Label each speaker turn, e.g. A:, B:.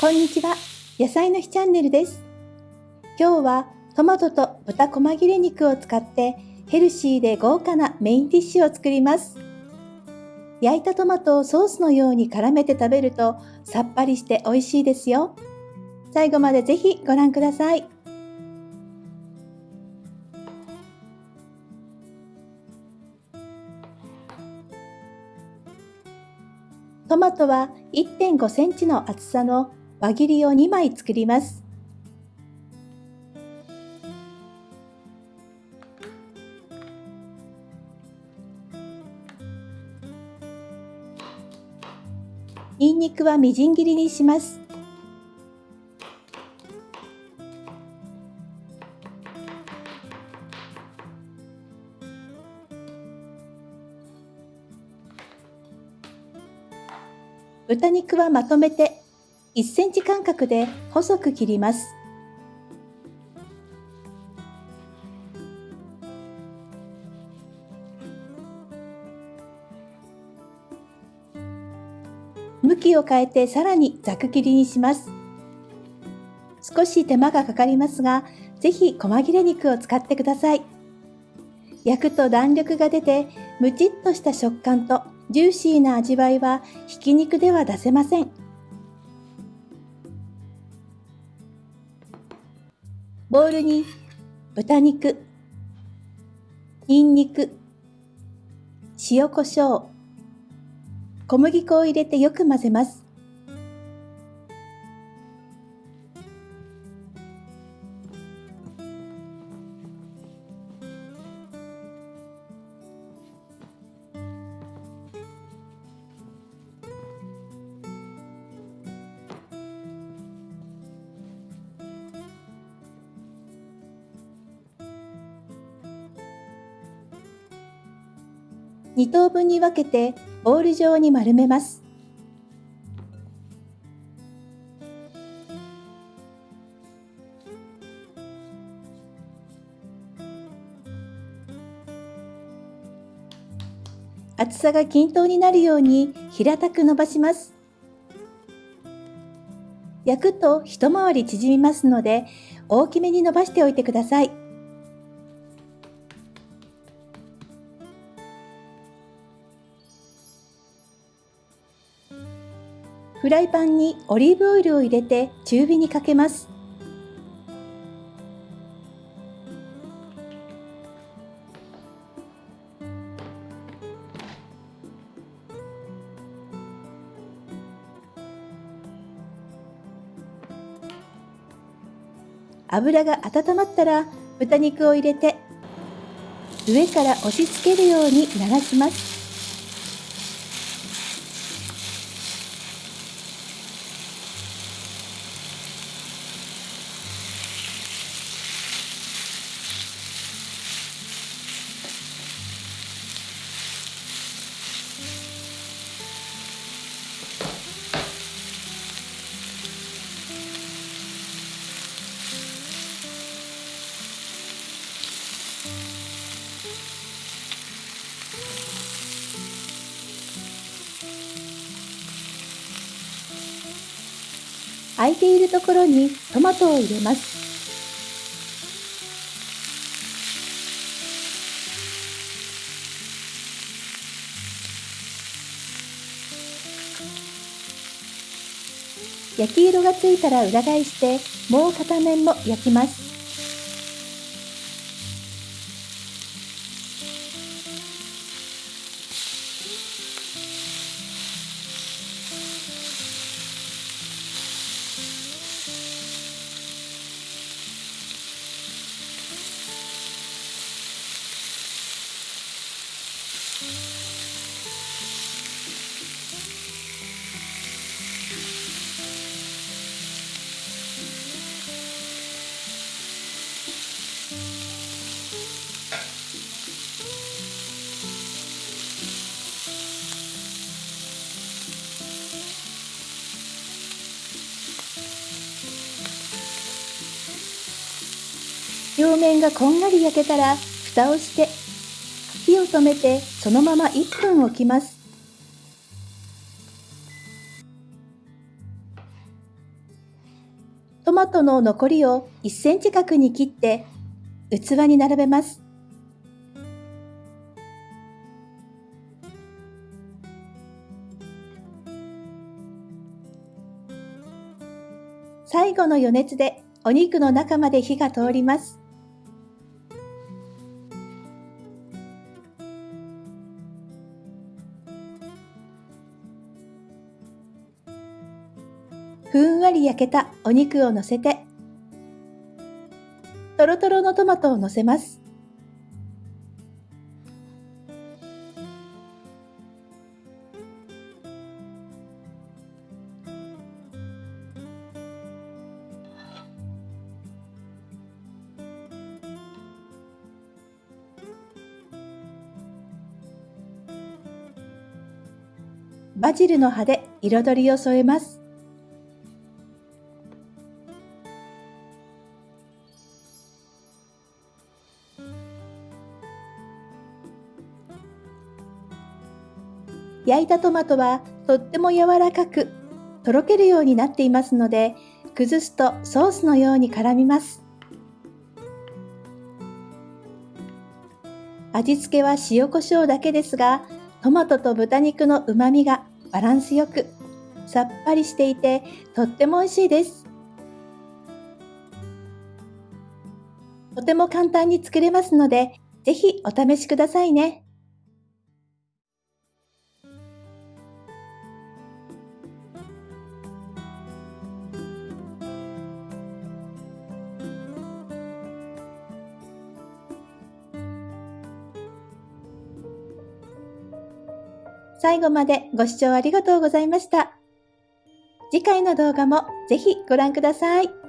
A: こんにちは。野菜の日チャンネルです。今日はトマトと豚細切れ肉を使ってヘルシーで豪華なメインディッシュを作ります。焼いたトマトをソースのように絡めて食べるとさっぱりして美味しいですよ。最後までぜひご覧ください。トマトは1.5センチの厚さの輪切りを2枚作ります。ニンニクはみじん切りにします。豚肉はまとめて1センチ間隔で細く切ります。向きを変えてさらにざく切りにします。少し手間がかかりますが、ぜひ細切れ肉を使ってください。焼くと弾力が出て、ムチっとした食感とジューシーな味わいはひき肉では出せません。ボウルに豚肉、ニンニク、塩コショウ、小麦粉を入れてよく混ぜます。2等分に分けてボール状に丸めます。厚さが均等になるように平たく伸ばします。焼くと一回り縮みますので大きめに伸ばしておいてください。フライパンにオリーブオイルを入れて中火にかけます。油が温まったら豚肉を入れて上から押し付けるように流します。空いているところにトマトを入れます。焼き色がついたら裏返してもう片面も焼きます。表面がこんがり焼けたら蓋をして火を止めてそのまま1分置きますトマトの残りを1センチ角に切って器に並べます。最後の余熱でお肉の中まで火が通ります。ふんわり焼けたお肉を乗せて、とろとろのトマトを乗せます。バジルの葉で彩りを添えます。焼いたトマトはとっても柔らかく、とろけるようになっていますので、崩すとソースのように絡みます。味付けは塩コショウだけですが、トマトと豚肉の旨味がバランスよく、さっぱりしていてとっても美味しいです。とても簡単に作れますので、ぜひお試しくださいね。最後までご視聴ありがとうございました。次回の動画もぜひご覧ください。